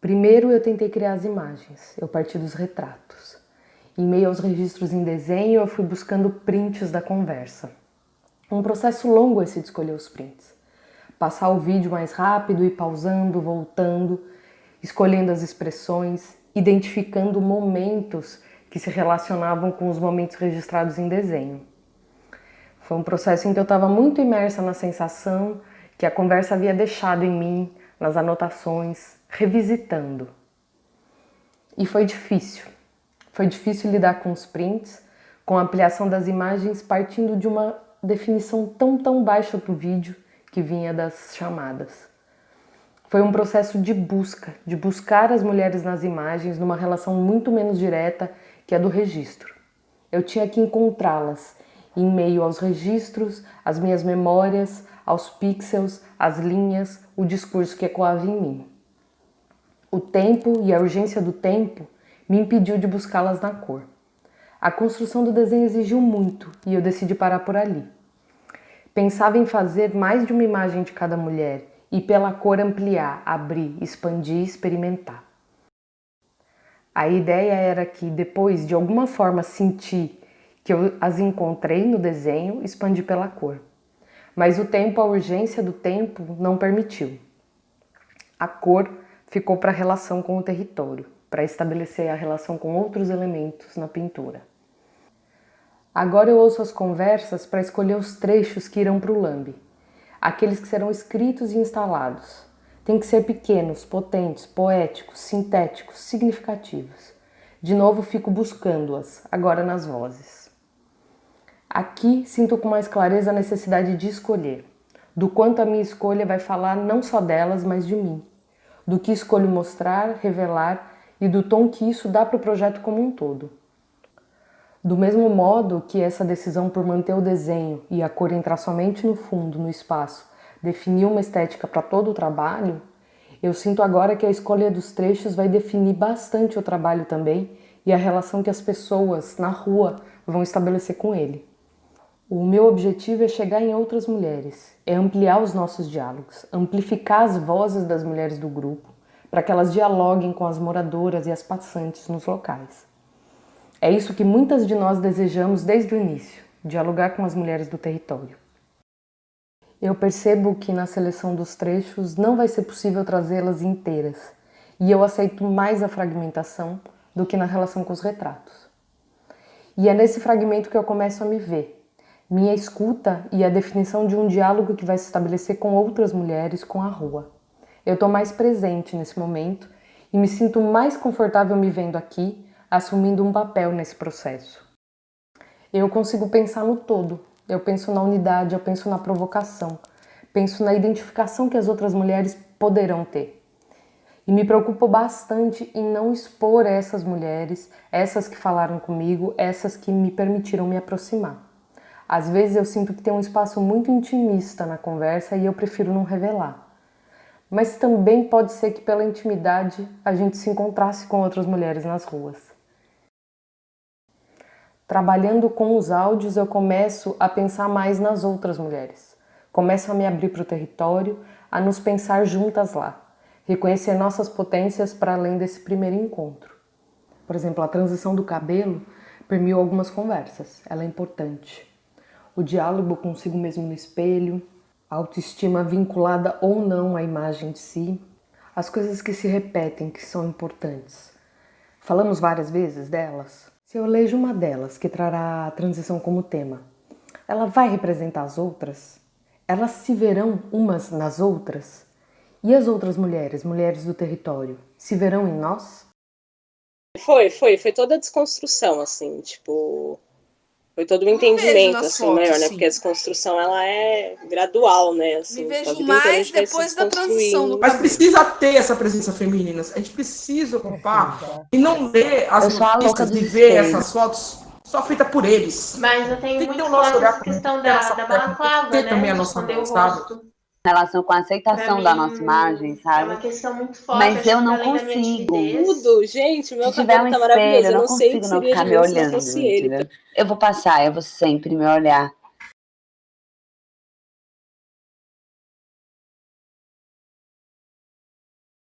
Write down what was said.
Primeiro eu tentei criar as imagens, eu parti dos retratos. Em meio aos registros em desenho, eu fui buscando prints da conversa. Um processo longo esse de escolher os prints. Passar o vídeo mais rápido e pausando, voltando, escolhendo as expressões, identificando momentos que se relacionavam com os momentos registrados em desenho. Foi um processo em que eu estava muito imersa na sensação que a conversa havia deixado em mim, nas anotações, revisitando. E foi difícil. Foi difícil lidar com os prints, com a ampliação das imagens partindo de uma definição tão, tão baixa do vídeo que vinha das chamadas. Foi um processo de busca, de buscar as mulheres nas imagens numa relação muito menos direta que a do registro. Eu tinha que encontrá-las em meio aos registros, às minhas memórias, aos pixels, às linhas, o discurso que ecoava em mim. O tempo e a urgência do tempo me impediu de buscá-las na cor. A construção do desenho exigiu muito e eu decidi parar por ali. Pensava em fazer mais de uma imagem de cada mulher e pela cor ampliar, abrir, expandir e experimentar. A ideia era que depois de alguma forma sentir que eu as encontrei no desenho, expandir pela cor. Mas o tempo, a urgência do tempo não permitiu. A cor ficou para a relação com o território, para estabelecer a relação com outros elementos na pintura. Agora eu ouço as conversas para escolher os trechos que irão para o lambe, aqueles que serão escritos e instalados. Tem que ser pequenos, potentes, poéticos, sintéticos, significativos. De novo fico buscando-as, agora nas vozes. Aqui sinto com mais clareza a necessidade de escolher, do quanto a minha escolha vai falar não só delas, mas de mim do que escolho mostrar, revelar e do tom que isso dá para o projeto como um todo. Do mesmo modo que essa decisão por manter o desenho e a cor entrar somente no fundo, no espaço, definiu uma estética para todo o trabalho, eu sinto agora que a escolha dos trechos vai definir bastante o trabalho também e a relação que as pessoas na rua vão estabelecer com ele. O meu objetivo é chegar em outras mulheres, é ampliar os nossos diálogos, amplificar as vozes das mulheres do grupo, para que elas dialoguem com as moradoras e as passantes nos locais. É isso que muitas de nós desejamos desde o início, dialogar com as mulheres do território. Eu percebo que na seleção dos trechos não vai ser possível trazê-las inteiras, e eu aceito mais a fragmentação do que na relação com os retratos. E é nesse fragmento que eu começo a me ver, minha escuta e a definição de um diálogo que vai se estabelecer com outras mulheres com a rua. Eu estou mais presente nesse momento e me sinto mais confortável me vendo aqui, assumindo um papel nesse processo. Eu consigo pensar no todo, eu penso na unidade, eu penso na provocação, penso na identificação que as outras mulheres poderão ter. E me preocupo bastante em não expor essas mulheres, essas que falaram comigo, essas que me permitiram me aproximar. Às vezes eu sinto que tem um espaço muito intimista na conversa e eu prefiro não revelar. Mas também pode ser que pela intimidade a gente se encontrasse com outras mulheres nas ruas. Trabalhando com os áudios eu começo a pensar mais nas outras mulheres. Começo a me abrir para o território, a nos pensar juntas lá. Reconhecer nossas potências para além desse primeiro encontro. Por exemplo, a transição do cabelo permeou algumas conversas. Ela é importante o diálogo consigo mesmo no espelho, a autoestima vinculada ou não à imagem de si, as coisas que se repetem que são importantes. Falamos várias vezes delas. Se eu elejo uma delas que trará a transição como tema, ela vai representar as outras? Elas se verão umas nas outras? E as outras mulheres, mulheres do território, se verão em nós? Foi, foi, foi toda a desconstrução, assim, tipo, foi todo um entendimento assim, fotos, maior, né? Sim. Porque a desconstrução ela é gradual, né? Assim, Me vejo mais depois da transição do Mas precisa ter essa presença feminina. A gente precisa ocupar e não ver as notícias e ver essas fotos só feitas por eles. Mas eu tenho Tem muito claro essa questão da, da balaclava, né? também a nossa voz, relação com a aceitação mim, da nossa imagem, sabe? É uma questão muito forte. Mas eu não consigo. Tudo, gente, meu se tiver um tá espelho, eu não, não consigo não ficar me olhando. Eu vou passar, eu vou sempre me olhar.